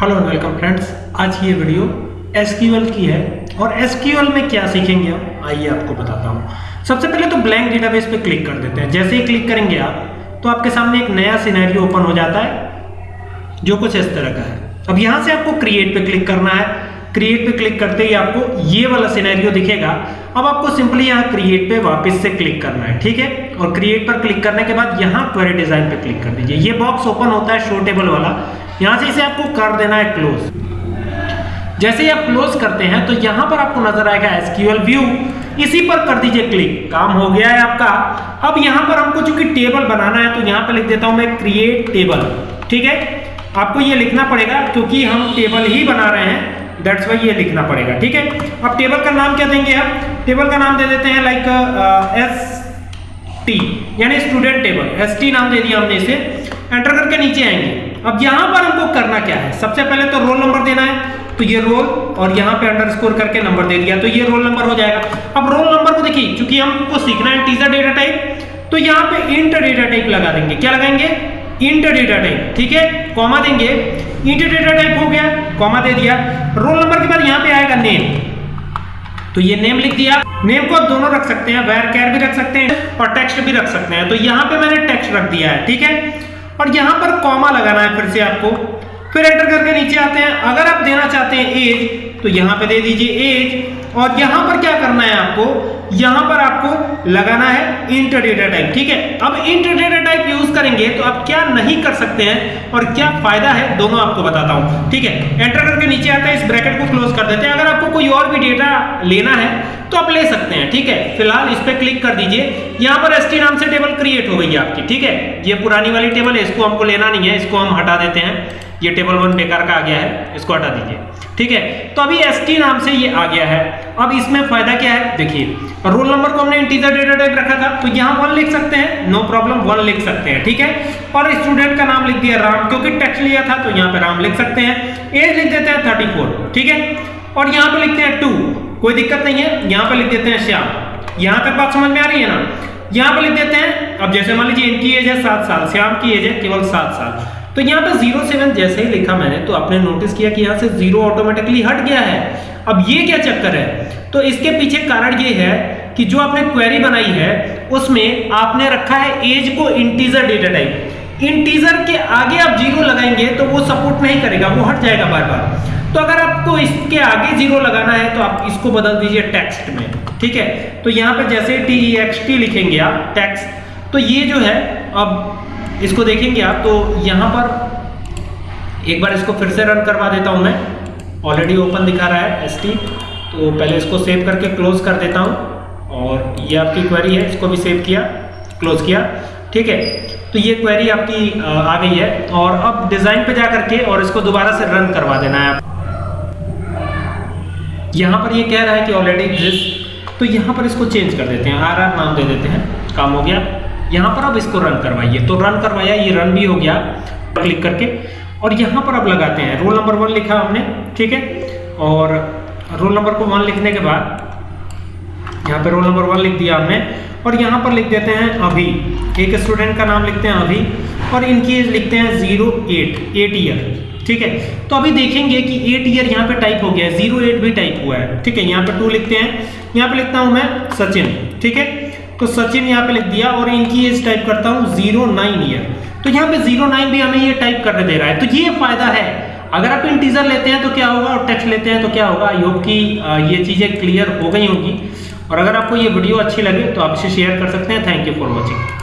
Hello and welcome friends आज की ये वीडियो एसक्यूएल की है। और एसक्यूएल में क्या सीखेंगे हम आइए आपको बताता हूँ। सबसे पहले तो ब्लैंक डेटाबेस पे क्लिक कर देते हैं। जैसे ही क्लिक करेंगे आप तो आपके सामने एक नया सिनेरियो ओपन हो जाता है, जो कुछ इस तरह का है। अब यहाँ से आपको क्रिएट पे क्लिक करना है। क्रिएट पे क्लिक करते ही आपको ये वाला सिनेरियो दिखेगा। अब आपको सिंपली यहाँ क्रिएट पे वापस से क्लिक करना है, ठीक है? और क्रिएट पर क्लिक करने के बाद यहाँ क्वेरी डिज़ाइन पे क्लिक कर दीजिए। ये बॉक्स ओपन होता है शो टेबल वाला। यहाँ से इसे आपको कर देना है क्लोज जैसे ही आप क्लोज करते हैं तो यहाँ पर आपको नज़र आएगा एसक्यूएल व्यू। इसी पर कर दीजिए क्लिक काम हो गया है आपका। अब यहाँ पर हमको चूँकि टेबल बनाना है तो यहाँ पर लिख देता हूँ मैं क्रिएट टेबल ठीक है? आपको ये लिखना पड़ेगा, क्योंकि हम टेबल ही बना रहे हैं। दैट्स वाई ये लिखना पड़ेगा। ठीक है? अब टेबल का नाम क्या देंगे हम? टेबल का नाम दे देते हैं लाइक एस टी यानी स्टूडेंट टेबल एस टी नाम दे दिया हमने इसे। एंटर करके नीचे आएँगे। अब यहाँ पर हमको करना क्या है? सबसे पहले तो रोल नंबर देना है। तो ये रोल और यहाँ पे अंडरस्कोर करके नंबर दे दिया। तो ये रोल नंबर हो जाएगा। अब रोल नंबर को देखिए, क्योंकि हमको सीखना है टीजर डेटा टाइप तो यहाँ पे इंट डेटा टाइप लगा देंगे। क्या लगाएँगे? इंट डेटा टाइप ठीक है? कॉमा देंगे। इंट डेटा टाइप हो गया कॉमा दे दिया। रोल नंबर के बाद यहाँ पे आएगा नेम तो ये नेम लिख दिया। नेम को दोनों रख सकते हैं वेर कैर भी रख सकते हैं और टेक्स्ट भी रख सकते हैं। तो यहाँ पे मैंने टेक्स्ट रख दिया है, ठीक है? और यहाँ पर कॉमा लगाना है फिर से आपको। फिर एंटर करके नीचे आते हैं। अगर आप देना चाहते हैं एज तो यहाँ पे दे दीजिए एज। और यहाँ पर क्या करना है आपको? यहाँ पर आपको लगाना है इंट डेटा टाइप ठीक है? अब इंट डेटा टाइप यूज़ करेंगे तो आप क्या नहीं कर सकते हैं और क्या फ़ायदा है? दोनों आपको बताता हूँ, ठीक है? एंटर करके नीचे आता है, इस ब्रैकेट को क्लोज कर देते हैं। अगर आपको कोई और भी डेटा लेना है तो आप ले सकते हैं, ठीक है? फ़िलहाल इस पर क्लिक कर दीजिए। यहाँ पर एसटी नाम से टेबल क्रिएट हो गई आपकी, ठीक है? ये पुरानी वाली टेबल है, इसको हमको लेना नहीं है, इसको हम हटा देते हैं। ये टेबल वन बेकार का आ गया है, इसको हटा दीजिए, ठीक है? तो अभी एसटी नाम से ये आ गया है। अब इसमें फ़ायदा क्या है? देखिए, रोल नंबर को हमने इंटीजर डेटा टाइप रखा था तो यहाँ वन लिख सकते हैं नो प्रॉब्लम वन लिख सकते हैं, ठीक है? और स्टूडेंट का नाम लिख दिया राम, क्योंकि टेक्स्ट लिया था तो यहाँ पे राम लिख सकते हैं। एज लिख देते हैं थर्टी फोर ठीक है? और यहाँ पे लिखते हैं टू कोई दिक्कत नहीं है, यहाँ पे लिख देते हैं श्याम। यहाँ तक बात समझ में आ रही है ना? यहाँ पे लिख देते हैं, अब जैसे मान लीजिए इनकी एज है सात साल, श्याम की एज है केवल सात साल। तो यहाँ पे ज़ीरो सेवन जैसे ही लिखा मैंने तो आपने नोटिस किया कि यहाँ से ज़ीरो ऑटोमेटिकली हट गया है। अब ये क्या चक्कर है? तो इसके पीछे कारण ये है कि जो आपने क्वेरी बनाई है, उसमें आपने रखा है एज को इंटीजर डेटा टाइप इंटीजर के आगे आप ज़ीरो लगाएँगे तो वो सपोर्ट नहीं करेगा, वो हट जाएगा बार बार तो अगर आपको इसके आगे ज़ीरो लगाना है तो आप इसको बदल दीजिए टेक्स्ट में, ठीक है? तो यहाँ पे जैसे टी ई एक्स टी लिखेंगे आप टेक्स्ट तो ये जो है, अब इसको देखेंगे आप तो यहाँ पर एक बार इसको फिर से रन करवा देता हूँ मैं। ऑलरेडी ओपन दिखा रहा है एस तो पहले इसको सेव करके क्लोज कर देता हूँ। और ये आपकी क्वेरी है, इसको भी सेव किया क्लोज किया। ठीक है? तो ये क्वेरी आपकी आ गई है। और अब डिज़ाइन पे जा करके और इसको दोबारा से रन करवा देना है। आप यहाँ पर ये कह रहा है कि ऑलरेडी एग्जिस्ट तो यहाँ पर इसको चेंज कर देते हैं। आर आर नाम दे देते हैं। काम हो गया। यहाँ पर अब इसको रन करवाइए। तो रन करवाया, ये रन भी हो गया क्लिक करके। और यहाँ पर अब लगाते हैं। रोल नंबर वन लिखा हमने, ठीक है? और रोल नंबर को वन लिखने के बाद, यहाँ पे रोल नंबर वन लिख दिया हमने। और यहाँ पर लिख देते हैं अभी। एक स्टूडेंट का नाम लिखते हैं अभी। और इनकी एज लिखते हैं ज़ीरो एट एट ईयर ठीक है? तो अभी देखेंगे कि एट ईयर यहाँ पे टाइप हो गया है। ज़ीरो एट भी टाइप हुआ है, ठीक है? यहाँ पे टू लिखते हैं। यहाँ पे लिखता हूँ मैं सचिन, ठीक है? तो सचिन यहाँ पे लिख दिया और इनकी एज टाइप करता हूँ ज़ीरो नाइन ईयर तो यहाँ पे ज़ीरो नाइन भी हमें ये टाइप करने दे रहा है। तो ये फ़ायदा है। अगर आप इंटीजर लेते हैं तो क्या होगा और टेक्स्ट लेते हैं तो क्या होगा? आई होप कि ये चीज़ें क्लियर हो गई होंगी। और अगर आपको ये वीडियो अच्छी लगे तो आप इसे शेयर कर सकते हैं। Thank you for watching